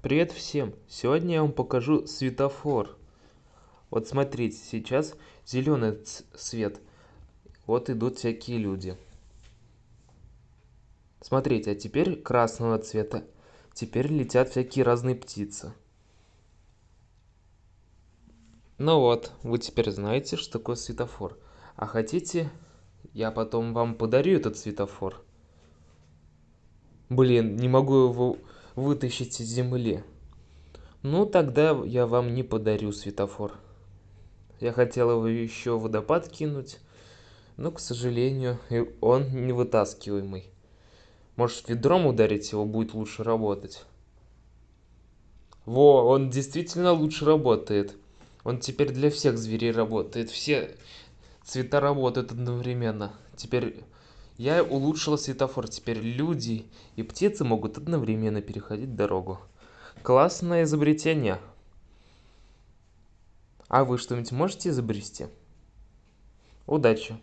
Привет всем! Сегодня я вам покажу светофор. Вот смотрите, сейчас зеленый свет. Вот идут всякие люди. Смотрите, а теперь красного цвета. Теперь летят всякие разные птицы. Ну вот, вы теперь знаете, что такое светофор. А хотите, я потом вам подарю этот светофор? Блин, не могу его вытащить из земли. Ну, тогда я вам не подарю светофор. Я хотел его еще водопад кинуть, но, к сожалению, он не вытаскиваемый. Может, ведром ударить его будет лучше работать? Во, он действительно лучше работает. Он теперь для всех зверей работает. Все цвета работают одновременно. Теперь я улучшил светофор. Теперь люди и птицы могут одновременно переходить дорогу. Классное изобретение. А вы что-нибудь можете изобрести? Удачи!